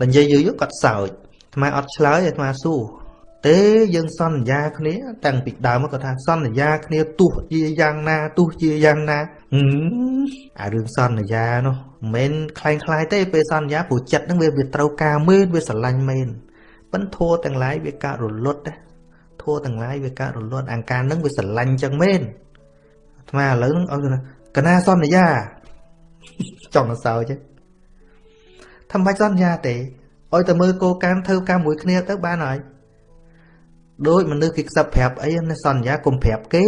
ដល់និយាយយូរយូរគាត់សើចថ្មអត់ឆ្លើយឲ្យថ្មសួរទេយើងសន្យាគ្នាតាំងពីដើមមកគាត់ថាសន្យាគ្នាទោះជាយ៉ាងណាទោះជាយ៉ាងណាអារឿងសន្យានោះមិនខ្លាំងខ្លាយទេពេលសន្យាព្រោះចិត្តហ្នឹងវាវាត្រូវការមែនវាស្រឡាញ់មែនប៉ិនធัวទាំងឡាយវាកើតរលត់ដែរធัวទាំងឡាយវាកើតរលត់អង្ការហ្នឹងវាស្រឡាញ់ចឹងមែនអាត្មាឥឡូវហ្នឹងឲ្យកណាសន្យាចង់ទៅសើចទេ មិនបាច់សន្យាទេឲ្យតែមើលគោកម្មធ្វើកម្មមួយគ្នាទៅបានហើយដូចមនុស្សគេខ្សឹបប្រាប់អីណាសន្យាកុំប្រាប់គេ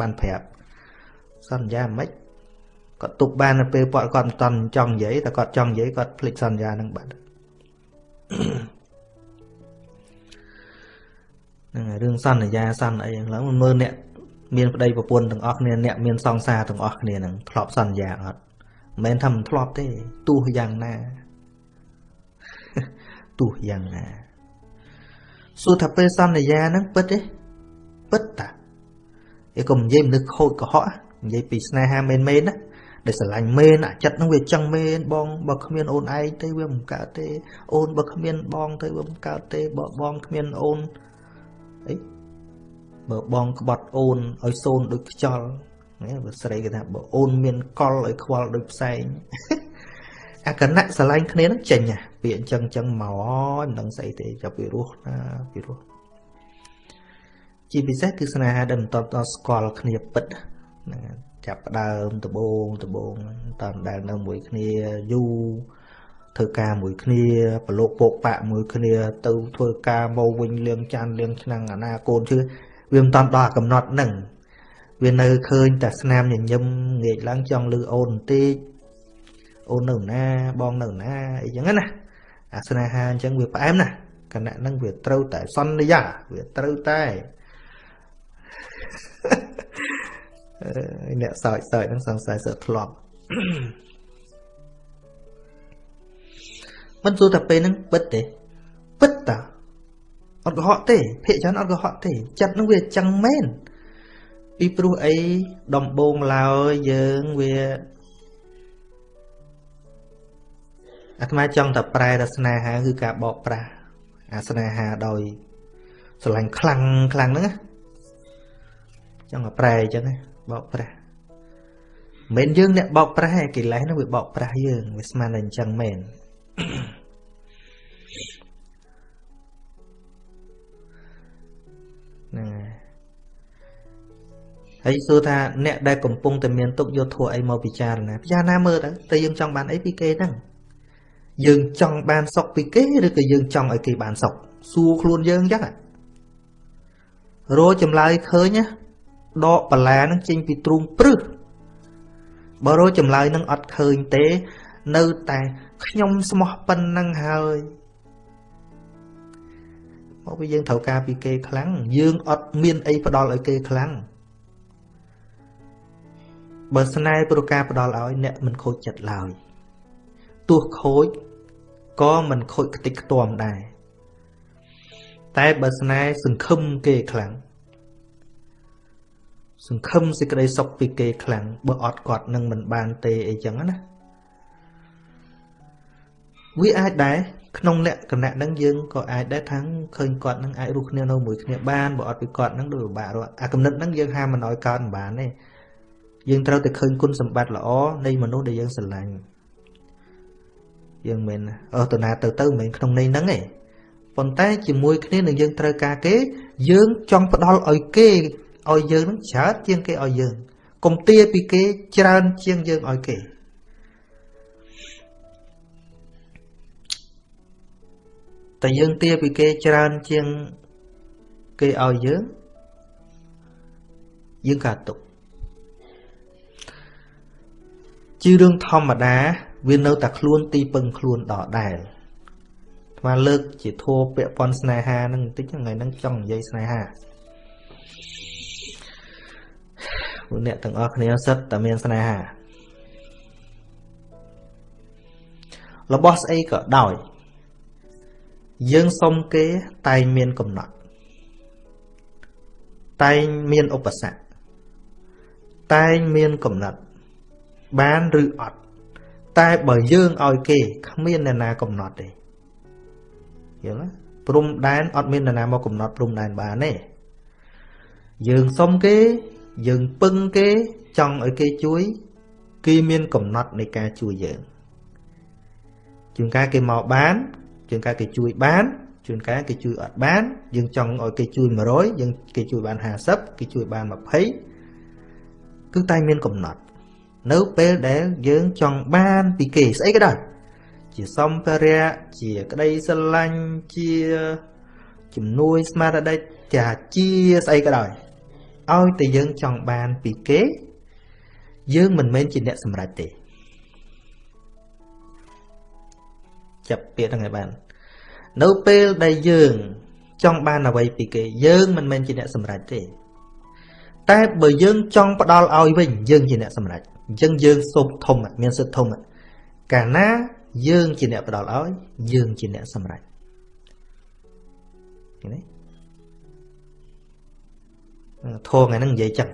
បានប្រាប់សន្យាមិនគាត់ទុកបានទៅពេលគាត់គាត់មិនតន់ចង់និយាយតែគាត់ចង់និយាយគាត់ភ្លេចសន្យានឹងបាត់ហ្នឹងហើយរឿងសន្យាសន្យាអីហ្នឹងឡើងមើលអ្នកមានប្តីប្រពន្ធទាំងអស់គ្នាអ្នកមានសង្សារទាំងអស់គ្នាហ្នឹងធ្លាប់សន្យាអត់មិនមែនថាមិនធ្លាប់ទេទោះយ៉ាងណា ទោះយ៉ាងណាសួរថាពេលសន្យាហ្នឹងពិតទេពិតតាឯកុំនិយាយមនុស្សខូចកុហកនិយាយពីស្នេហាមែនមែនណាដែលស្រឡាញ់មែនអាចិត្តហ្នឹងវាចឹងមែនបងបើគ្មានអូនឯងទេវាមិនកើតទេ អូនបើគ្មានបងទៅវាមិនកើតទេបើបងគ្មានអូនអីបើបងក្បត់អូនឲ្យសូនដូចខ្យល់ណាបើស្រីគេថាបើអូនមានកលឲ្យខ្វល់ដូចផ្សែង អាកណៈស្រឡាញ់គ្នានឹងចេញហ่ะពាក្យអញ្ចឹងអញ្ចឹងមកមិនដឹងស្អីទេចាប់ពីរស់ណាពីរស់ជាពិសេសគឺស្នេហាដែលមិនតបដល់ស្គាល់គ្នាពិតហ្នឹងចាប់ផ្ដើមដបងដបងតាមដែលនៅមួយគ្នាយូរធ្វើការមួយគ្នាប្រឡូកពោកបាក់មួយគ្នា ទៅធ្វើការមកវិញលៀងចានលៀងឆ្នាំងអាណាកូនជឿវាមិនតាន់ដល់កំណត់ហ្នឹងវានៅឃើញតែស្នាមញញឹមងាកឡើងចង់លឺអូនបន្តិច អូននៅណាបងនៅណាអីចឹងណាអាស្នេហាអញ្ចឹងវាផ្អែមណាគណៈហ្នឹងវាត្រូវតែសន្យាវាត្រូវតែអ្នកសើចសើចហ្នឹងសង្ស័យសើធ្លាប់មិនសួរតែពេលហ្នឹងពិតទេពិតតាអត់កុហកទេភាកច្រើនអត់កុហកទេ ចិត្តហ្នឹងវាចឹងមែនពីព្រោះអីដំបងឡើយយើងវា អាត្មាចង់តែប្រែរស្នេហាគឺការបោកប្រាស់អាស្នេហាដោយស្រឡាញ់ខ្លាំងខ្លាំងហ្នឹងចង់តែប្រែអញ្ចឹងបោកប្រាស់មិនយើងអ្នកបោកប្រាស់ឯកិលេសហ្នឹងវាបោកប្រាស់យើងវាស្មានតែអញ្ចឹងមែនហ្នឹងហើយសួរថាអ្នកដែលកំពុងតែមានទុកយកធัวអីមកពិចារណាពិចារណាមើលទៅតែយើងចង់បានអីពីគេហ្នឹង យើងចង់បានសុខពីគេឬក៏យើងចង់ឲ្យគេបានសុខសួរខ្លួនយើងអញ្ចឹងរោចម្លើយឃើញណាដកបលានឹងចេញពីទ្រូងព្រឹសបើរោចម្លើយនឹងអត់ឃើញទេ នៅតែខ្ញុំស្មោះប៉ុណ្ណឹងហើយមកពីយើងត្រូវការពីគេខ្លាំងយើងអត់មានអីផ្ដល់ឲ្យគេខ្លាំងបើស្នេហ៍ប្រការផ្ដល់ឲ្យអ្នកមិនខូចចិត្តឡើយ ទោះខូចក៏មិនខូចខ្ទេចខ្ទាំដែរតែបើស្នេហ៍សង្ឃឹមគេខ្លាំងសង្ឃឹមសេចក្តីសុខពីគេខ្លាំងបើអត់គាត់នឹងមិនបានទេអីចឹងណាវាអាចដែរក្នុងលក្ខណៈហ្នឹងយើងក៏អាចដែរថាឃើញគាត់នឹងអាចរស់គ្នានៅមួយគ្នាបានបើអត់ពីគាត់នឹងដូចពិបាករត់អាកំណត់ហ្នឹងយើងហាមមិនឲ្យកើតមិនបានទេយើងត្រូវតែឃើញគុណសម្បត្តិល្អនៃមនុស្សដែលយើងស្រឡាញ់ យើងមិនអស់តណាទៅទៅមិនក្នុងន័យហ្នឹងទេប៉ុន្តែជាមួយគ្នានឹងយើងត្រូវការគេ យើងចង់ផ្ដល់ឲ្យគេឲ្យយើងនឹងច្រើនជាងគេឲ្យយើងកុំទាពីគេច្រើនជាងយើងឲ្យគេតែយើងទាពីគេច្រើនជាងគេឲ្យយើងយើងកាត់ទុកជារឿងធម្មតា វានៅតែខ្លួនទីពឹងខ្លួនដដែលស្មាលើកជាធัวពាក់ព័ន្ធស្នេហានឹងបន្តិចថ្ងៃហ្នឹងចង់និយាយស្នេហាពួកអ្នកទាំងអស់គ្នាសិតតែមានស្នេហារបស់ស្អីក៏ដោយ យើងសុំគេតែងមានកំណត់តែងមានឧបសគ្គតែងមានកំណត់បានឬអត់ តែបើយើងឲ្យគេគ្មានអ្នកណាកំណត់ទេយល់ទេព្រំដែនអត់មាននរណាមកកំណត់ព្រំដែនបានទេយើងសុំគេយើងពឹងគេចង់ឲ្យគេជួយគេមានកំណត់នៃការជួយយើងជួនកាលគេមកបានជួនកាលគេជួយបានជួនកាលគេជួយអត់បាន យើងចង់ឲ្យគេជួយ100យើងគេជួយបាន50គេជួយបាន20គឺតែមានកំណត់ នៅពេលដែលយើងចង់បានពីគេស្អីក៏ដោយជាសម្ភារៈជាក្តីស្រឡាញ់ជាជំនួយស្មារតីចាជាស្អីក៏ដោយឲ្យតែយើងចង់បានពីគេ យើងមិនមែនជាអ្នកសម្រេចទេចាប់ពាក្យហ្នឹងឲ្យបាន នៅពេលដែលយើង ចង់បានអ្វីពីគេ យើងមិនមែនជាអ្នកសម្រេចទេ តែបើយើងចង់ផ្ដល់ឲ្យវិញយើងជាអ្នកសម្រេច អញ្ចឹងយើងសូមធំមានសិទ្ធធំកាលណាយើងជាអ្នកផ្ដល់ឲ្យយើងជាអ្នកសម្រេចឃើញទេធងថ្ងៃហ្នឹងនិយាយចឹង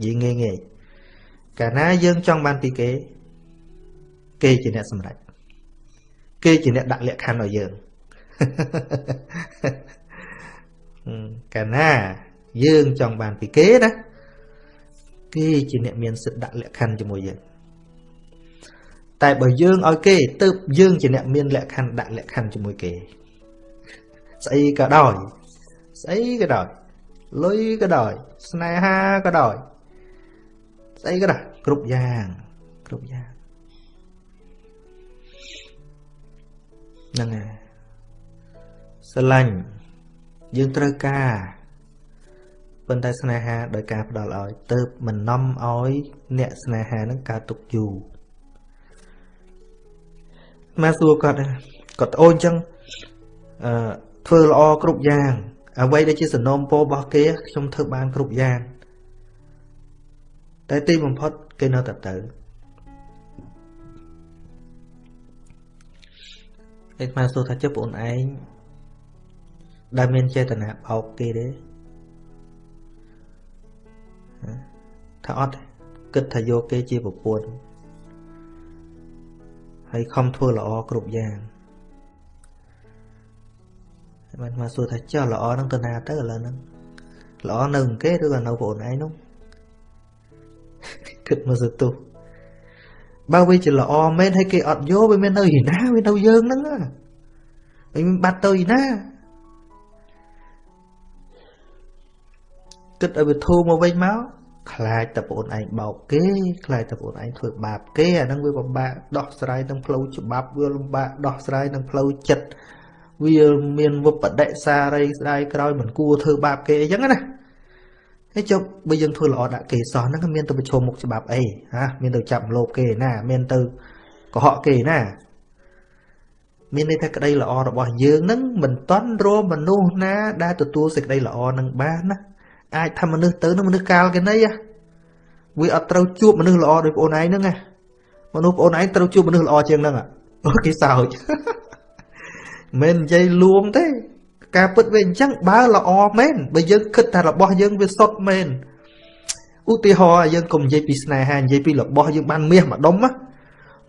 និយាយងាយងាយកាលណាយើងចង់បានពីគេ គេជាអ្នកសម្រេចគេជាអ្នកដាក់លក្ខខណ្ឌឲ្យយើងកាលណាយើងចង់បានពីគេណា គេជាអ្នកមានសិទ្ធិដាក់លក្ខខណ្ឌជាមួយយើងតែបើយើងឲ្យគេទៅយើងជាអ្នកមានលក្ខខណ្ឌដាក់លក្ខខណ្ឌជាមួយគេស្អីក៏ដោយស្អីក៏ដោយលុយក៏ដោយស្នេហាក៏ដោយស្អីក៏ដោយគ្រប់យ៉ាងគ្រប់យ៉ាងហ្នឹងហើយស្រឡាញ់យើងត្រូវការ ប៉ុន្តែស្នេហាដោយការផ្ដល់ឲ្យទៅមិននាំឲ្យ អ្នកស្នេហានឹងកើតទុកយូរមកសួរគាត់គាត់ត្អូនអញ្ចឹងអឺធ្វើល្អគ្រប់យ៉ាង អ្វីដែលជាសំណូមពររបស់គេខ្ញុំធ្វើបានគ្រប់យ៉ាង តែទីបំផុតគេនៅតែទៅឯកមកសួរថាចុះបងឯងដែលមានចេតនាបោកគេទេ ថាអត់គិតថាយកគេជាប្រពន្ធហើយខំធ្វើល្អគ្រប់យ៉ាងបានមកសួរថាចុះល្អនឹងទៅណាទៅឥឡូវហ្នឹងល្អនៅគេឬក៏នៅបងឯងនោះគិតមកសទុះបើវាជាល្អមែនហើយគេអត់យកវាមាននៅឯណាវានៅយើងហ្នឹងហើយមានបាត់ទៅឯណាគិតឲ្យវាធូរមកវិញមក ខ្លាចតែបងឯងបោកគេខ្លាចតែបងឯងធ្វើបាបគេអាហ្នឹងវាពិបាកដោះស្រាយនឹងផ្លូវច្បាប់វាលំបាកដោះស្រាយនឹងផ្លូវចិត្តវាមានវបដិសារីស្ដាយក្រោយមិនគួរធ្វើបាបគេអញ្ចឹងណាហើយចុះបើយើងធ្វើល្អដាក់គេសោះហ្នឹងមានទៅប្រឈមមុខច្បាប់អីហាមានទៅចាប់លោបគេណា មានទៅកុហកគេណាមានន័យថាក្តីល្អរបស់យើងនឹងមិនតន់រមមនុស្សណា ដែលទទួលសេចក្តីល្អនឹងបានណា អាចថាមនុស្សទៅនឹងមនុស្សកាលគេណីវាអត់ត្រូវជួបមនុស្សល្អដូចបងឯងហ្នឹងណាមនុស្សបងឯងត្រូវជួបមនុស្សល្អជាងហ្នឹងអូគេសើចមិននិយាយលួងទេ ការពិតវាអញ្ចឹងបើល្អមែនបើយើងគិតថារបស់យើងវាសុទ្ធមែនឧទាហរណ៍យើងកុំនិយាយពីស្នេហានិយាយពីរបស់យើងបានមាសម្ដុំណា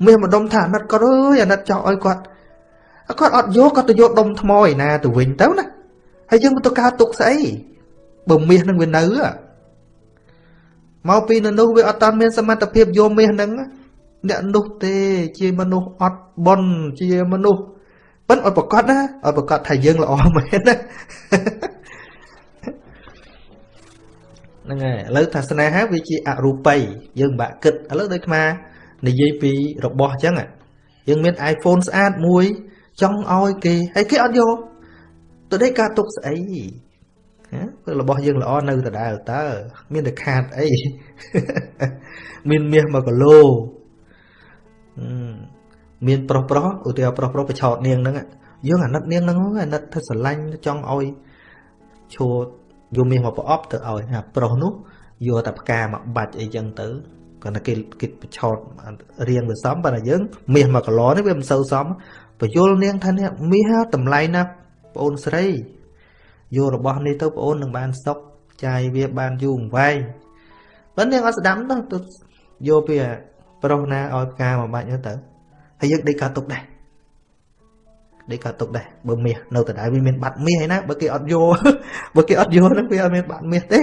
មាសម្ដុំថាអាណិតគាត់អើយអាណិតចោលឲ្យគាត់គាត់អត់យកគាត់ទៅយកដុំថ្មឯណាទៅវិញទៅណាហើយយើងទៅកើតទុកស្អី បើមាសនឹងវានៅមកពីនៅនោះវាអត់តាន់មានសមត្ថភាពយកមាសនឹងអ្នកនោះទេជាមនុស្សអត់បន់ជាមនុស្សប៉ិនឲ្យប្រកាសណាឲ្យប្រកាសថាយើងល្អមែនណាហ្នឹងហើយឥឡូវថាស្នេហាវាជាអរូបីយើងបាក់គិតឥឡូវដូចអានិយាយពីរបស់អញ្ចឹងយើងមាន iPhone ស្អាតមួយចង់ឲ្យគេហើយគេអត់យកទៅដេកការទុកស្អីព្រោះរបស់យើងល្អនៅដដែលតើមានតែខាតអីមានមាស1គីឡូមានប្រុសប្រុសឧទាហរណ៍ប្រុសប្រុសបឆោតនាងហ្នឹងយើងអាណិតនាងហ្នឹងអាណិតធ្វើស្រឡាញ់ចង់ឲ្យឈួតយកមាសមកប្រអប់ទៅឲ្យអាប្រុសនោះយកតែផ្កាមកបាច់អីចឹងទៅគាត់តែគេគេបឆោតរៀងវាសមប៉ុន្តែយើងមាស1គីឡូនេះវាមិនសូវសមបយលនាងថានេះមាសតម្លៃណាបងអូនស្រី យករបស់នេះទៅបងអូននឹងបានសុខចាយវាបានយូរអង្វែងបើនាងអត់ស្ដាប់ទៅទៅយកពីប្រុសណាឲ្យផ្កាមកបាច់ទៅហើយយើងដេកកើតទុកដែរដេកកើតទុកដែរបើមាសនៅដដែលវាមានបាត់មាសឯណាបើគេអត់យកបើគេអត់យកហ្នឹងវាអត់មានបាត់មាសទេ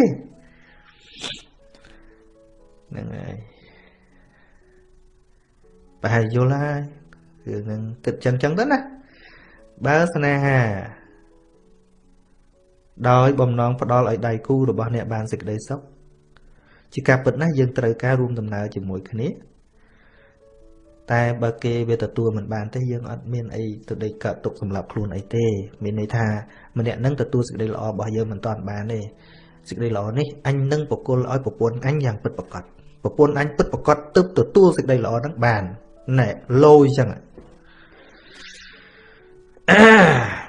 ហ្នឹងហើយប្រហែលយល់ហើយរឿងហ្នឹងគិតចឹងចឹងទៅណាបើស្នេហា ដោយបំណងផ្ដល់ឲ្យដៃគូរបស់អ្នកបានសេចក្តីសុខជាការពិតណាស់យើងត្រូវការរួមដំណើរជាមួយគ្នា តែបើគេវាទទួលមិនបានទេយើងអត់មានអីទៅដេកកើតទុកសម្រាប់ខ្លួនអីទេ មានន័យថាម្នាក់នឹងទទួលសេចក្តីល្អរបស់យើងមិនតាន់បានទេសេចក្តីល្អនេះអញនឹងបកគលឲ្យប្រពន្ធអញយ៉ាងពិតប្រាកដប្រពន្ធអញពិតប្រាកដទើបទទួលសេចក្តីល្អហ្នឹងបានណែលោយចឹងអា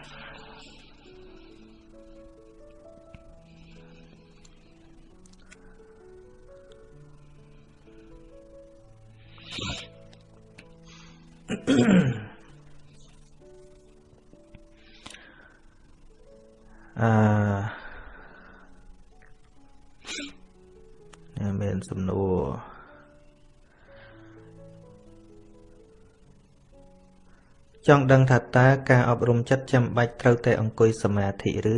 អឺមានសំណួរចង់ដឹងថាតើការអប់រំចិត្តចាំបាច់ត្រូវតែអង្គុយសមាធិឬ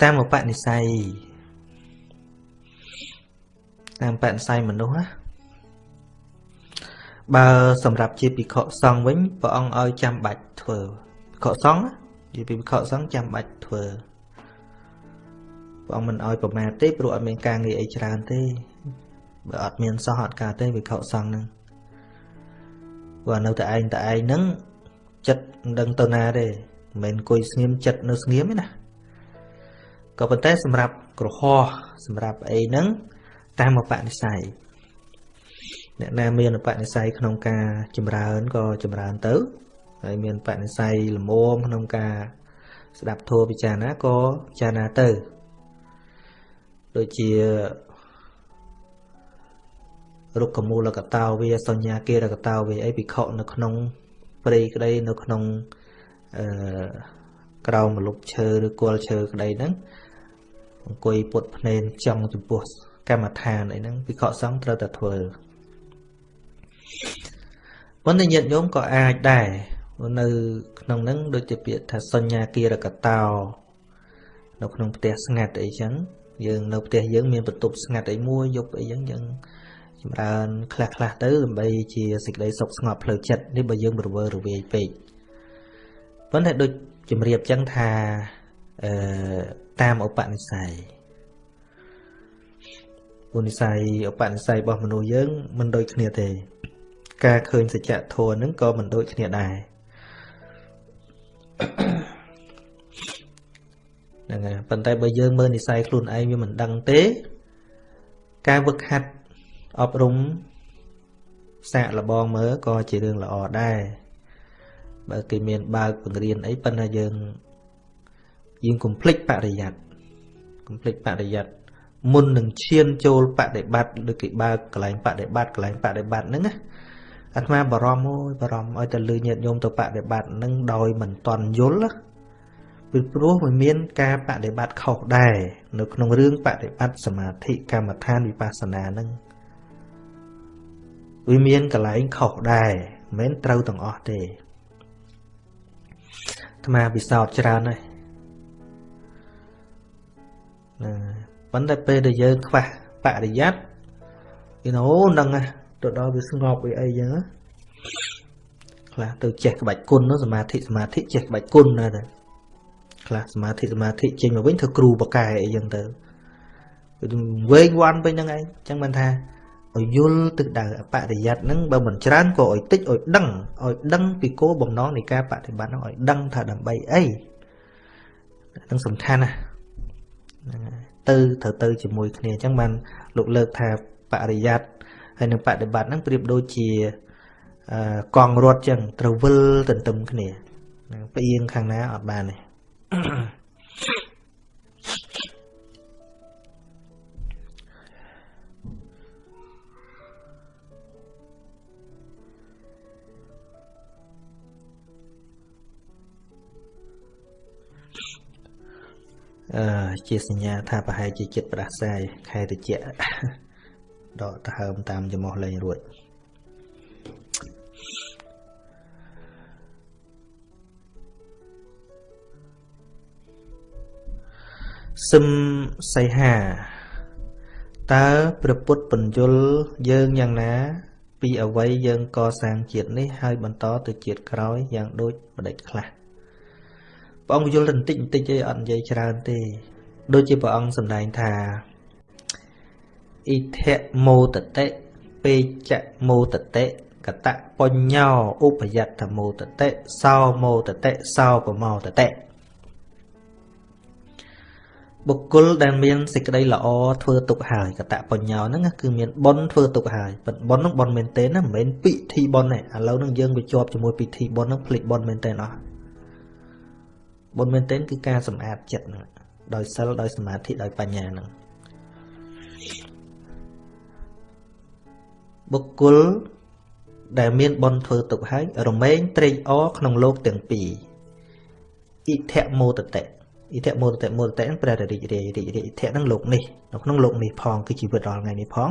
តាមឧបនិស្ស័យតាមបនិស្ស័យមនុស្សណា បើសម្រាប់ជាភិក្ខុសង្ឃវិញព្រះអង្គឲ្យចាំបាច់ធ្វើភិក្ខុសង្ឃនិយាយពីភិក្ខុសង្ឃចាំបាច់ធ្វើព្រះអង្គមិនឲ្យប្រមាទទេព្រោះអត់មានការងារអីច្រើនទេបើអត់មានសោះអត់ការទេភិក្ខុសង្ឃហ្នឹងព្រោះនៅតែឯងតែឯងហ្នឹងចិត្តមិនដឹងទៅណាទេមិនមែនអង្គុយស្ងៀមចិត្តនៅស្ងៀមទេណាក៏ប៉ុន្តែសម្រាប់ក្រហោះសម្រាប់អីហ្នឹងតាមបនិស្ស័យ អ្នកណាមានបនិស័យក្នុងការចម្រើនក៏ចម្រើនទៅហើយមានបនិស័យលមមក្នុងការស្ដាប់ធម៌ពិចារណាក៏ពិចារណាទៅដូចជារុក្ខមូលកតោវាសញ្ញាគារកតោវាអីពិខុនៅក្នុងព្រៃក្តីនៅក្នុងអឺក្រោមម្លប់ឈើឬគល់ឈើក្តីហ្នឹងអង្គុយពុតភ្នែនចង់ចំពោះកម្មដ្ឋានអីហ្នឹងពិខុសង្ឃត្រូវតែធ្វើ ប៉ុន្តែញាតិញោមក៏អាចដែរនៅ ក្នុងហ្នឹងដូចជាពាក្យថាសញ្ញាគារកតោនៅក្នុងផ្ទះស្ងាត់អីចឹងយើងនៅផ្ទះយើងមានបន្ទប់ស្ងាត់អីមួយយប់អីចឹងយើងចម្រើនខ្លះខ្លះទៅដើម្បីជាសេចក្តីសុខស្ងប់ផ្លូវចិត្តនេះបើយើងរវើរវាយពេកប៉ុន្តែដូចជំរាបចឹងថាអឺតាមឧបនិស្ស័យឧបនិស្ស័យឧបនិស្ស័យរបស់មនុស្សយើងមិនដូចគ្នាទេ ការឃើញសច្ចធម៌ហ្នឹងក៏មិនដូចគ្នាដែរហ្នឹងហើយប៉ុន្តែបើយើងមើលនិស័យខ្លួនឯងវាមិនដឹងទេ ការវឹកហាត់អប់រំសាកលបងមើលក៏ជារឿងល្អដែរបើគេមានបើកបង្រៀនអីប៉ុន្តែយើងយើងកុំភ្លេចបរិយ័តកុំភ្លេចបរិយ័តមុននឹងឈានចូលបដិបត្តិដូចគេបើកកន្លែងបដិបត្តិកន្លែងបដិបត្តិហ្នឹងណា អាត្មាបារម្ភអូយបារម្ភឲ្យតែលឺញាតិញោមទៅបដិបត្តិនឹងដោយមិនតន់យល់ពីព្រោះវាមានការបដិបត្តិខុសដែរនៅក្នុងរឿងបដិបត្តិសមាធិកម្មដ្ឋានវិបស្សនានឹងវាមានកន្លែងខុសដែរមិនមែនត្រូវទាំងអស់ទេអាត្មាពិសោធន៍ច្រើនហើយណាប៉ុន្តែពេលដែលយើងខ្វះបរិយ័តគេណូនឹង ទៅដល់វាស្ងប់វាអីចឹងខ្លះទៅចេះក្បាច់គុណនោះសមាធិសមាធិចេះក្បាច់គុណណាស់ទៅខ្លះសមាធិសមាធិចេញមកវិញធ្វើគ្រូបកែអីចឹងទៅវែងវាន់ពេញហ្នឹងឯងចឹងមិនថាឲ្យយល់ទឹកដៅបរិយ័តហ្នឹងបើមិនច្រើនក៏ឲ្យតិចឲ្យដឹងឲ្យដឹងពីគោលបំណងនៃការបប្រតិបត្តិហ្នឹងឲ្យដឹងថាដើម្បីអីហ្នឹងសំខាន់ណាហ្នឹងហើយទៅត្រូវទៅជាមួយគ្នាអញ្ចឹងបានលោកលើកថាបរិយ័ត ហើយនឹងបដិបត្តិហ្នឹងប្រៀបដូចជាកង់រត់ចឹងត្រូវវិលទន្ទឹមគ្នាផ្អៀងខាងណាអត់បានទេអឺជាសញ្ញាថាប្រហែលជាចិត្តប្រដាសាយខែតិច ដកដើមតាមចំហលេងរួចសឹមសៃហាតើព្រះពុទ្ធបញ្យលយើងយ៉ាងណា ពីអវ័យយើងកសាងជាតិនេះហើយបន្តទៅជាតិក្រោយយ៉ាងដូចម្ដេចខ្លះព្រះអង្គយល់តែបន្តិចបន្តិចឯងអត់និយាយច្រើនទេ ដូចជាព្រះអង្គសម្ដែងថា អ៊ីធៈមោតតិពេចៈមោតតិកតបញ្ញោឧបយត្តមោតតិសោមោតតិសោបមោតតិបុគ្គលដែលមានសេចក្តីល្អធ្វើទុកហើយកតបញ្ញោហ្នឹងគឺមានបុណ្យធ្វើទុកហើយប៉ុន្តែបុណ្យហ្នឹងបុណ្យមែនទេណាមិនមែនពិធីបុណ្យទេឥឡូវហ្នឹងយើងវាជាប់ជាមួយពិធីបុណ្យហ្នឹងភ្លេចបុណ្យមែនទេអស់បុណ្យមែនទេគឺការសម្អាតចិត្តហ្នឹងដោយសិលដោយសមាធិដោយបញ្ញាហ្នឹង បុគ្គលដែលមានបុណ្យធ្វើទុកហើយរមែងត្រេកអរក្នុងលោកទាំងពីរអ៊ិធមោតតិអ៊ីធមោតតិមោតតិហ្នឹងព្រះរាជរាយរាជរាយអ៊ីធហ្នឹងលោកនេះនៅក្នុងលោកនេះផងគឺជីវិតរាល់ថ្ងៃនេះផង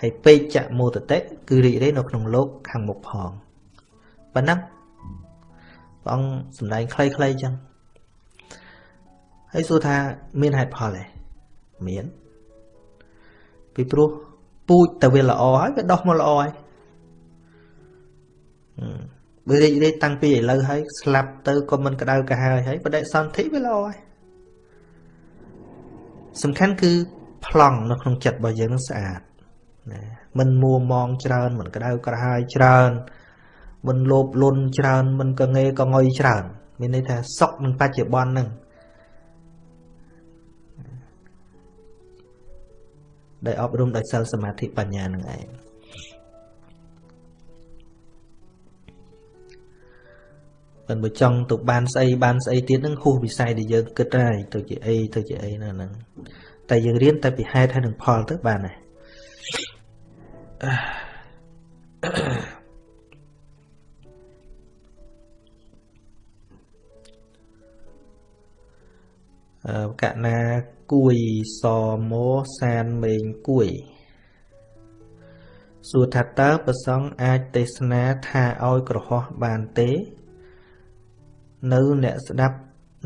ហើយពេជ្ជមោតតិគឺរីករាយនៅក្នុងលោកខាងមុខផងប៉ុណ្ណឹងព្រះអង្គសម្ដែងខ្លីៗចឹងហើយសួរថាមានហេតុផលទេមានពីព្រោះ ពូជតែវាល្អហើយវាដោះមកល្អហើយបើរីករាយតាំងពីឥឡូវហើយស្លាប់ទៅក៏មិនក្តៅកាហាយហើយបដិសន្ធិវាល្អហើយសំខាន់គឺប្លង់នៅក្នុងចិត្តរបស់យើងនឹងស្អាតណាមិនមួមងច្រើនមិនក្តៅក្រហាយច្រើនមិនលោភលន់ច្រើនមិនកងេកងុយច្រើន មានន័យថាសុខនឹងបច្ចុប្បន្នហ្នឹង ដែលអប់រំដោយសិលសមាធិបញ្ញានឹងឯងមិនបើចង់ទៅបានស្អីបានស្អីទៀតនឹងហួសវិស័យដែលយើងគិតហើយទៅជាអីទៅជាអីណាហ្នឹងតែយើងរៀនតែពីហេតុហើយនឹងផលទៅបានហើយអឺកណា គួយសមោសានមេងគួយសួរថាតើប្រសងអាចទេសនាថាឲ្យក្រហោះបានទេ នៅអ្នកស្ដាប់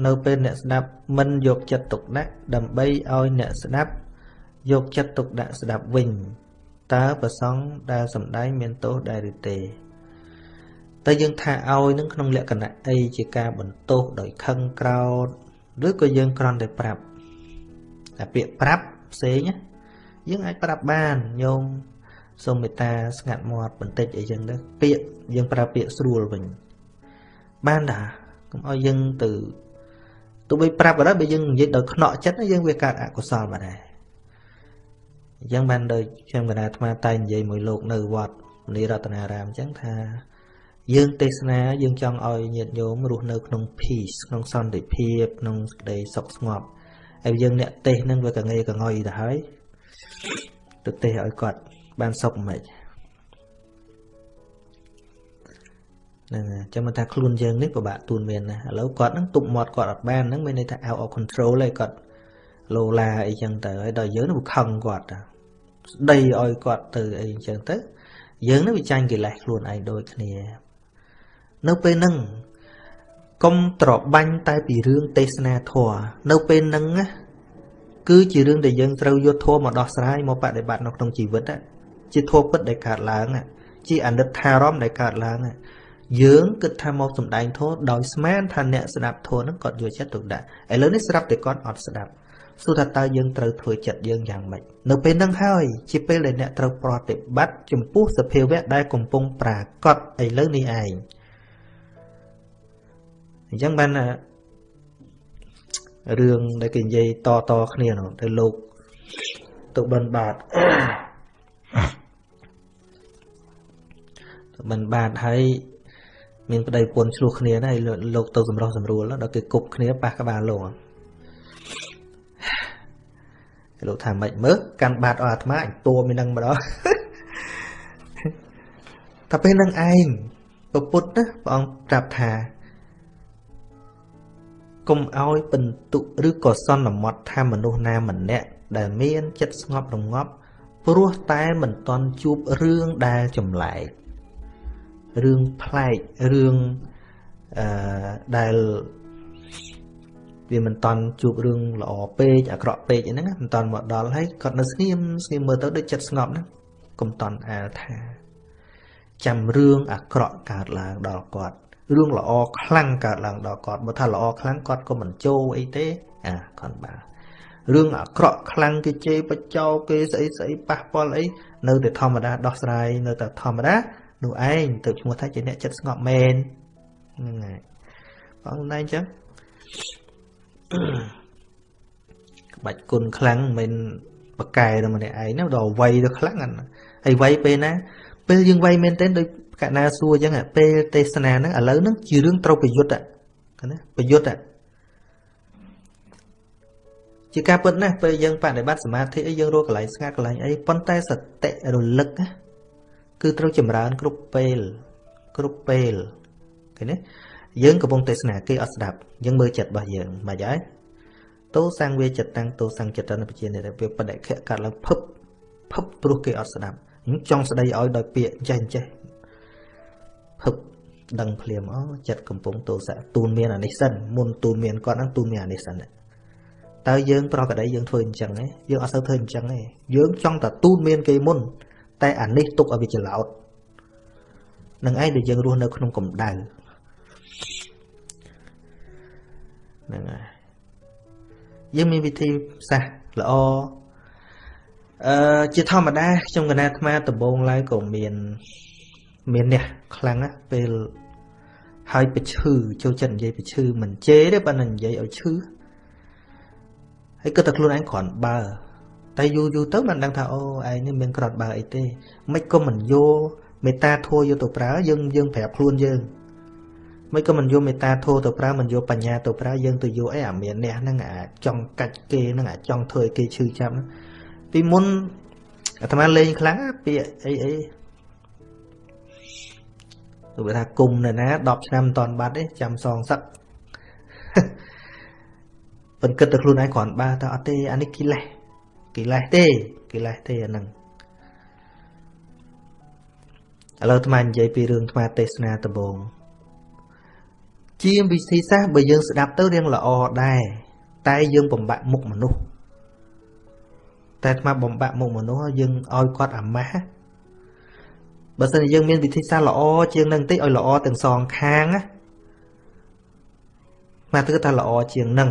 នៅពេលអ្នកស្ដាប់មិនយកចិត្តទុកដាក់ដើម្បីឲ្យអ្នកស្ដាប់យកចិត្តទុកដាក់ស្ដាប់វិញតើប្រសងដែលសំដែងមានទោសដែរឬទេតែយើងថាឲ្យនឹងក្នុងលក្ខណៈអីជាការបន្ទោសដោយខឹងក្រោធឬក៏យើងគ្រាន់តែប្រាប់ តែពាក្យប្រាប់ផ្សេងយើងអាចប្រាប់បានញោមសូមមេត្តាស្ងាត់មាត់បន្តិចអីចឹងទៅពាក្យយើងប្រើពាក្យស្រួលវិញបានតាកុំឲ្យយើងទៅទោះបីប្រាប់ក៏ដោយបើយើងនិយាយដោយខ្នក់ចិត្តយើងវាកើតអកុសលបាត់ដែរអញ្ចឹងបានដោយខ្ញុំកណាអាត្មាតែនិយាយមួយលោកនៅវត្តមនីរតនារាមអញ្ចឹងថា យើងទេសនាយើងចង់ឲ្យញាតិញោមរស់នៅក្នុង peace ក្នុងសន្តិភាពក្នុងសេចក្តីសុខស្ងប់ ហើយយើងអ្នកទេសនឹងវាកងេកងុយទៅហើយទៅទេសឲ្យគាត់បានសុខមិនខ្មិចហ្នឹងអញ្ចឹងមិនថាខ្លួនយើងនេះពិបាកទួនមានណាឥឡូវគាត់ហ្នឹងទប់មាត់គាត់អត់បានហ្នឹងមានន័យថា out of control ឯងគាត់លោឡាអីចឹងទៅហើយដល់យើងនឹងខឹងគាត់ស្ដីឲ្យគាត់ទៅអីចឹងទៅ យើងនឹងវាចាញ់កិលេសខ្លួនឯងដូចគ្នា នៅពេលហ្នឹង កុំត្របាញ់តែពីរឿងទេសនាធម៌នៅពេលហ្នឹងណាគឺជារឿងដែលយើងត្រូវយកធម៌មកដោះស្រាយមកបដិបត្តិនៅក្នុងជីវិតជាធម៌ពិតដែលកើតឡើងជាអនិច្ចារម្មណ៍ដែលកើតឡើងយើងគិតថាមកសំដែងធម៌ដោយស្មានថាអ្នកស្ដាប់ធម៌ហ្នឹងគាត់យកចិត្តទុកដាក់ឥឡូវនេះស្រាប់តែគាត់អត់ស្ដាប់សួរថាតើយើងត្រូវធ្វើចិត្តយើងយ៉ាងម៉េចនៅពេលហ្នឹងហើយជាពេលដែលអ្នកត្រូវប្រតិបត្តិចំពោះសភាវៈដែលកំពុងប្រាកដឥឡូវនេះឯង អញ្ចឹងបានរឿងដែលគេនិយាយតតគ្នានោះទៅលោកទៅបិណ្ឌបាតទៅបិណ្ឌបាតហើយមានប្តីប្រពន្ធឆ្លោះគ្នាណាលោកទៅសម្រោះសម្រួលដល់គេគប់គ្នាប៉ះក្បាលលោកលោកថាម៉េចមើលកាន់បាតអស់អាត្មាអញតួមាននឹងម្ដងតែពេលនឹងឯងពពុទ្ធណាព្រះអង្គប្រាប់ថា កុំឲ្យបន្ទុឬក៏សន្មត់ថាមនុស្សណាម្នាក់ដែលមានចិត្តស្ងប់រងាប់ព្រោះតែមិនតន់ជួបរឿងដែលចម្លែករឿងប្លែករឿងអឺដែលវាមិនតន់ជួបរឿងល្អពេកអាក្រក់ពេកអីហ្នឹងមិនតន់មកដល់ហើយគាត់នៅស្ងៀមស្ងៀមមើលទៅដូចចិត្តស្ងប់ហ្នឹងកុំតន់អាលថា ចាំរឿងអាក្រក់កើតឡើងដល់គាត់ រឿងល្អខ្លាំងកើតឡើងដល់គាត់បើថាល្អខ្លាំងគាត់ក៏មិនចូលអីទេអាគាត់បាទរឿងអាក្រក់ខ្លាំងគេជេរបចោគេស្អីស្អីប៉ះពាល់អីនៅតែធម្មតាដោះស្រាយនៅតែធម្មតានោះឯងទៅឈ្មោះថាជាអ្នកចិត្តស្ងប់មែនហ្នឹងហើយបងណៃអញ្ចឹងក្បាច់គុណខ្លាំងមិនបកែទៅម្នាក់ឯងណាដល់វ័យទៅខ្លាំងហ្នឹងហើយវ័យពេលណាពេលយើងវ័យមែនទែនដូច កណាសួរអញ្ចឹងពេលទេសនាហ្នឹងឥឡូវហ្នឹងជារឿងត្រូវប្រយុទ្ធណាប្រយុទ្ធជាការពិតណាស់ពេលយើងបដិបត្តិសមាធិអីយើងរកកន្លែងស្ងាត់កន្លែងអីប៉ុន្តែសតិរលឹកណាគឺត្រូវចម្រើនគ្រប់ពេលគ្រប់ពេលឃើញទេយើងកំពុងទេសនាគេអត់ស្ដាប់យើងមើលចិត្តរបស់យើងមិនហើយតោសង្វាចិត្តតាំងតោសង្ចិត្តនៅជានិរវាបដិខៈកាត់ឡើងភឹបភឹបព្រោះគេអត់ស្ដាប់ខ្ញុំចង់ស្ដីឲ្យដោយពាក្យចេះចេះ ភឹបដឹងភ្លាមអូចិត្តកំពុងទោសៈទូនមានអានេះសិនមុនទូនមានគាត់ហ្នឹងទូនមានអានេះសិនតើយើងប្រកបដីយើងធ្វើអញ្ចឹងទេយើងអត់សូវធ្វើអញ្ចឹងទេយើងចង់តែទូនមានគេមុន តែអានេះទុកឲ្យវាច្រឡោតនឹងឯងដែលយើងរស់នៅក្នុងកម្ដៅហ្នឹងហើយយើងមានវិធីសាស្ត្រល្អអឺជាធម្មតាខ្ញុំកណាអាត្មាដំបងឡើយក៏មាន មាននេះខ្លាំងណាស់ពេលហើយប្រឈឺចូលចិត្តនិយាយប្រឈឺមិនជេរទេបើនិយាយឲ្យឈឺហើយគិតតែខ្លួនឯងគ្រាន់បើតែយូរយូរទៅបានដឹងថាអូឯងនេះមានក្រត់បើអីទេមិនក៏មិនយកមេត្តាធัวយកទៅប្រើយើងយើងប្រាប់ខ្លួនយើងមិនក៏មិនយកមេត្តាធัวទៅប្រើមិនយកបញ្ញាទៅប្រើយើងទៅយកអីអាមានអ្នកហ្នឹងអាចង់កាច់គេហ្នឹងអាចង់ធ្វើឲ្យគេឈឺចាប់ពីមុនអាត្មាលេងខ្លាំងពាក្យអីអី ទៅថាគុំនៅណា10ឆ្នាំមិនតាន់បាត់ទេចាំសងសឹកប៉ុន្តែគិតតែខ្លួនឯងគ្រាន់បើថាអត់ទេអានេះកិលេសកិលេសទេកិលេសទេអាហ្នឹងឥឡូវអាត្មានិយាយពីរឿងអាត្មាទេសនាដំបងជាវិធីសាស្ត្របើយើងស្ដាប់ទៅរៀងល្អដែរតែយើងបំបាក់មុខមនុស្សតែអាត្មាបំបាក់មុខមនុស្សយើងឲ្យគាត់អាម៉ាស់ បើសិនជាយើងមានវិធីសាស្ត្រល្អជាងនឹងតិចឲ្យល្អទាំងសងខាងណាមកទៅថាល្អជាងនឹង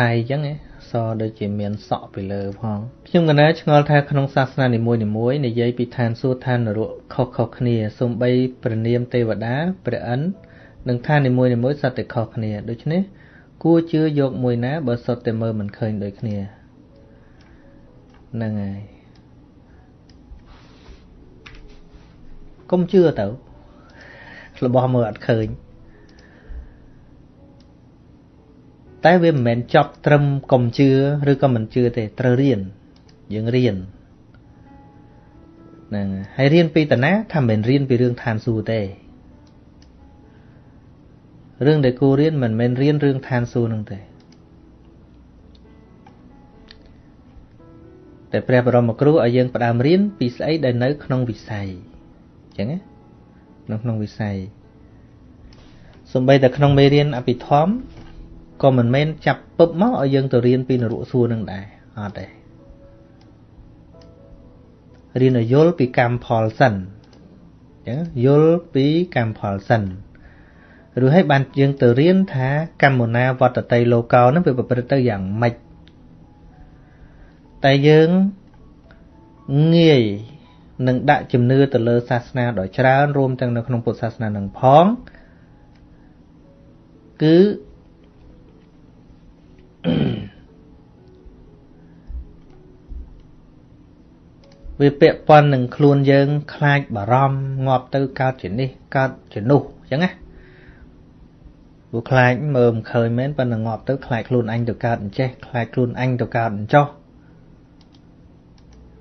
តៃអញ្ចឹងសដូចជាមានសក់ពីលើផងខ្ញុំកណាឆ្ងល់ថាក្នុងសាសនានីមួយនីមួយនិយាយពីឋានសួគ៌ឋាននរកខុសខុសគ្នាសំបីព្រះនាមទេវតាព្រះឥន្ទនិងឋាននីមួយនីមួយសត្វតែខុសគ្នាដូច្នេះគួរជឿយកមួយណាបើសុទ្ធតែមើលមិនឃើញដូចគ្នាហ្នឹងហើយកុំជឿទៅរបស់មើលអត់ឃើញ តែវាមិនមែនចប់ត្រឹមកុំជឿឬក៏មិនជឿទេត្រូវរៀនយើងរៀនហ្នឹងហើយរៀនពីតាណាថាមិនរៀនពីរឿងឋានសួគ៌ទេរឿងដែលគួររៀនមិនមែនរៀនរឿងឋានសួគ៌ហ្នឹងទេតែព្រះបរមគ្រូឲ្យយើងផ្ដើមរៀនពីស្អីដែលនៅក្នុងវិស័យអញ្ចឹងណានៅក្នុងវិស័យសំបីតែក្នុងមេរៀនអភិធម្ម ក៏មិនមែនចាប់ពឹបមកឲ្យយើងទៅរៀនពីនរកសួរនឹងដែរអត់ទេរៀនឲ្យយល់ពីកម្មផលសិនអញ្ចឹងយល់ពីកម្មផលសិនឬឲ្យបានយើងទៅរៀនថាកម្មណាវត្តតីលោកោនឹងវាប្រព្រឹត្តទៅយ៉ាងម៉េចតែយើងងាយនឹងដាក់ជំនឿទៅលើសាសនាដ៏ច្រើនរួមទាំងនៅក្នុងពុទ្ធសាសនានឹងផងគឺ វាពាក់ព័ន្ធនឹងខ្លួនយើង ខ្លាចបារម្ភងាប់ទៅកើតជានេះកើតជានោះអញ្ចឹងណាព្រោះខ្លាចមើលមិនឃើញមែនប៉ុន្តែងាប់ទៅខ្លាចខ្លួនអញទៅកើតអញ្ចេះខ្លាចខ្លួនអញទៅកើតអញ្ចោះ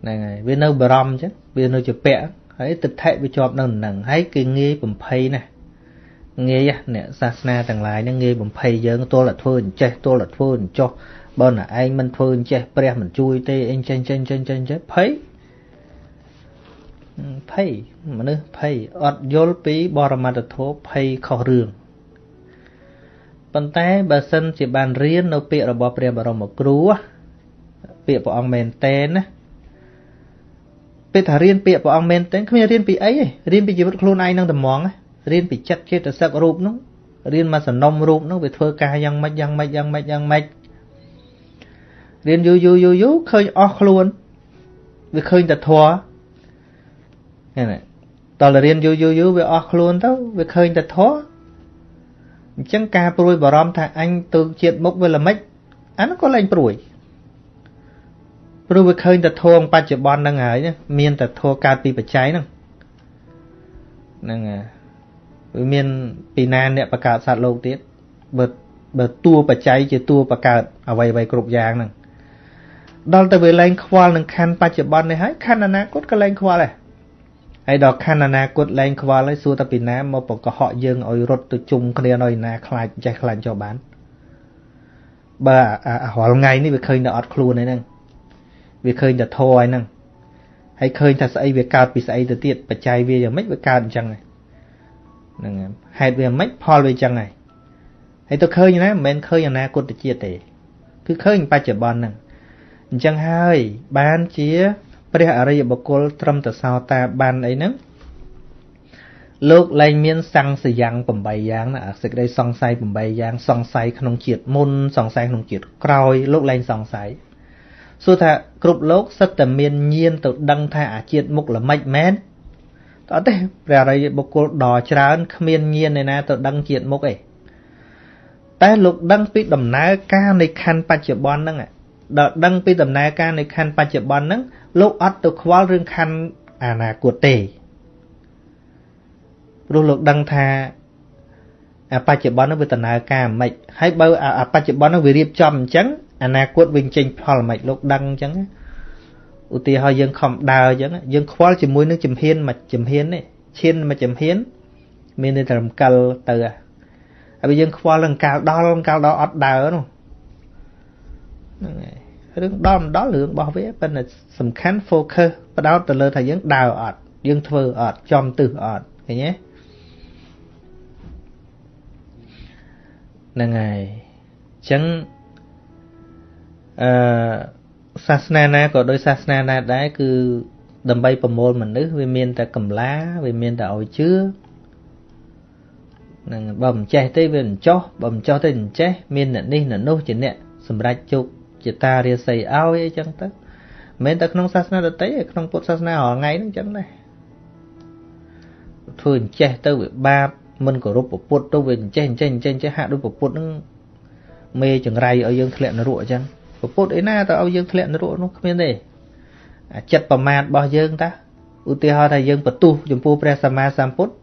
ហ្នឹងហើយវានៅបារម្ភអញ្ចឹងវានៅជាពាក់ហើយទិដ្ឋិវាជាប់នៅនឹងហើយគេងាយបំភ័យណា ងាយអ្នកសាសនាទាំងឡាយហ្នឹងងាយបំភ័យយើងទល់តែធ្វើអញ្ចេះទល់តែធ្វើអញ្ចោះបើណាឯងមិនធ្វើអញ្ចេះព្រះមិនជួយទេអីចេះចេះចេះចេះចេះភ័យភ័យមនុស្សភ័យអត់យល់ពីបរមត្ថធម៌ភ័យខុសរឿងប៉ុន្តែបើសិនជាបានរៀននៅពាក្យរបស់ព្រះបរមគ្រូពាក្យព្រះអង្គមែនតែនណាពេលថារៀនពាក្យព្រះអង្គមែនតែនគ្មានរៀនពីអីទេរៀនពីជីវិតខ្លួនឯងនឹងតែហ្មង រៀនពីចិត្តចេតសិករូបនោះរៀនមកសំណុំរូបនោះវាធ្វើការយ៉ាងម៉េចយ៉ាងម៉េចយ៉ាងម៉េចយ៉ាងម៉េចរៀនយូរយូរយូរយូរឃើញអស់ខ្លួនវាឃើញតែធัวហ្នឹងតើរៀនយូរយូរយូរវាអស់ខ្លួនទៅវាឃើញតែធัวអញ្ចឹងការព្រួយបារម្ភថាអញទៅជាតិមុខវាល្មិចអានោះក៏លែងព្រួយព្រោះវាឃើញតែធម៌បច្ចុប្បន្នហ្នឹងហើយមានតែធម៌កើតពីបច្ច័យហ្នឹងហ្នឹងហើយ វាមានពីណាអ្នកបង្កើតសត្វលោកទៀតបើបើតួបច្ច័យជាតួបង្កើតអ្វីអ្វីគ្រប់យ៉ាងហ្នឹងដល់ទៅវាលែងខ្វល់នឹងខណ្ឌបច្ចុប្បន្ននេះហើយខណ្ឌអនាគតក៏លែងខ្វល់ដែរហើយដល់ខណ្ឌអនាគតលែងខ្វល់ហើយសួរតែពីណាមកបង្កុហកយើងឲ្យរត់ទៅជុំគ្នានៅណាខ្លាចចេះខ្លាចចុះបានបើរាល់ថ្ងៃនេះវាឃើញតែអត់ខ្លួនឯហ្នឹងវាឃើញតែធរឯហ្នឹងហើយឃើញថាស្អីវាកើតពីស្អីទៅទៀតបច្ច័យវាយ៉ាងម៉េចវាកើតអញ្ចឹង ហ្នឹងហេតុវាមិនផលវាអញ្ចឹងហើយហើយទៅឃើញណាមិនមែនឃើញអនាគតជាតិទេ គឺឃើញបច្ចុប្បន្នហ្នឹងអញ្ចឹងហើយបានជា ព្រះអរិយបុគ្គលត្រឹមតែសោតាបានអីហ្នឹងលោកលែងមានសង្សយ៉ាង8យ៉ាងណាសេចក្តីសង្ស័យ8យ៉ាង សង្ស័យក្នុងជាតិមុនសង្ស័យក្នុងជាតិក្រោយលោកលែងសង្ស័យសួរថាគ្រប់លោកសិតតែមានញៀនទៅដឹងថាអាជាតិមុខល្មិចមែន តើទេព្រះអរិយបុគ្គលដ៏ច្រើនគ្មានញៀនឯណាទៅដឹងជាតិមុខឯងតែលោកដឹងពីដំណើរការនៃខណ្ឌបច្ចុប្បន្នហ្នឹងដល់ដឹងពីដំណើរការនៃខណ្ឌបច្ចុប្បន្នហ្នឹងលោកអត់ទៅខ្វល់រឿងខណ្ឌអនាគតទេព្រោះលោកដឹងថាអាបច្ចុប្បន្នហ្នឹងវាដំណើរការមិនហើយបើអាបច្ចុប្បន្នហ្នឹងវារៀបចំអញ្ចឹងអនាគតវិញចេញផលមិនលោកដឹងអញ្ចឹង ឧទាហរណ៍យើងខំដើរអញ្ចឹងយើងខ្វល់ជាមួយនឹងចំហៀនមួយចំហៀននេះឈានមួយចំហៀនមានតែរំកិលទៅហើយយើងខ្វល់នឹងកាលដល់កាលដល់អត់ដើរនោះហ្នឹងហើយរឿងដល់មិនដល់រឿងរបស់វាប៉ុន្តែសំខាន់ focus បដោតទៅលើថាយើងដើរអត់យើងធ្វើអត់ចំទឹះអត់ឃើញទេហ្នឹងហើយអញ្ចឹងអឺ សាសនាណាក៏ដោយសាសនាណាដែរគឺដើម្បីប្រមូលមនុស្សវាមានតែកម្លាវាមានតែឲ្យជឿនឹងបើមិនចេះទេវាមិនចោះបើមិនចោះទេមិនចេះមានអ្នកនេះអ្នកនោះជាអ្នកសម្រាប់ជោគជាតារាសីឲ្យអីចឹងទៅមិនមែនតែក្នុងសាសនាដទៃទេក្នុងពុទ្ធសាសនារាល់ថ្ងៃហ្នឹងចឹងដែរធ្វើអញ្ចេះទៅវាបាបមិនគោរពពុទ្ធទៅវាអញ្ចេះអញ្ចេះអញ្ចេះអញ្ចេះហាក់ដូចពុទ្ធហ្នឹងមេចង្រៃឲ្យយើងធ្លាក់នរកអញ្ចឹង ពុទ្ធអីណាទៅឲ្យយើងធ្លាក់នរកនោះគ្មានទេអាចិត្តប្រមាទរបស់យើងតាឧទាហរណ៍ថាយើងបន្ទុះចំពោះព្រះសម្មាសម្ពុទ្ធ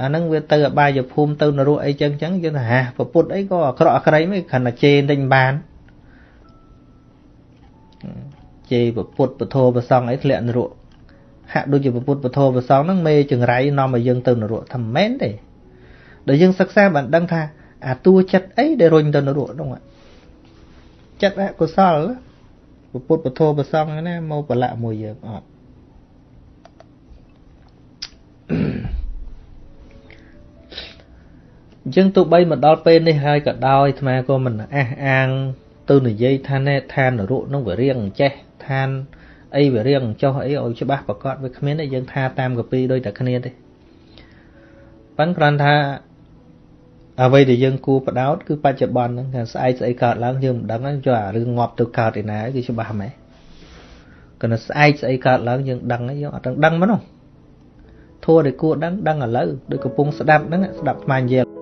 អាហ្នឹងវាទៅអបាយភូមិទៅនរកអីចឹងចឹងយើងថាហាពុទ្ធអីក៏អាក្រក់អាក្រៃមិនខណ្ឌតែជេរទិញបានជេរពុទ្ធពធប្រសងអីធ្លាក់នរកហាក់ដូចជាពុទ្ធពធប្រសងហ្នឹងមេចង្រៃនាំឲ្យយើងទៅនរកថាមិនមែនទេដល់យើងសិក្សាបានដឹងថាអាតួចិត្តអីដែលរុញទៅនរកហ្នឹង ចិត្តអកុសលពុទ្ធពធប្រសងណាមកប្រឡាក់មួយយើងអត់អញ្ចឹងទោះបីមកដល់ពេលនេះហើយក៏ដោយអាត្មាក៏មិនអះអាង ទៅនិយាយថាណែឋាននរកនឹងវារៀងចេះឋានអីវារៀងចុះអីឲ្យច្បាស់ប្រកបវាគ្មានទេយើងថាតាមកពីដូចតែគ្នាទេប៉ិនគ្រាន់ថា អ្វីដែលយើងគួរបដោតគឺបច្ចុប្បន្នហ្នឹងថាស្អែកស្អីកើតឡើងយើងមិនដឹងទេចុះអារឿងងាប់ទៅកើតឯណាគឺច្បាស់ហ្មងគណៈស្អែកស្អីកើតឡើងយើងដឹងយើងអត់ដឹងដឹងមកនោះធัวដែលគួរដឹងដឹងឥឡូវដូចកំពុងស្ដាប់ហ្នឹងស្ដាប់ស្មាននិយាយ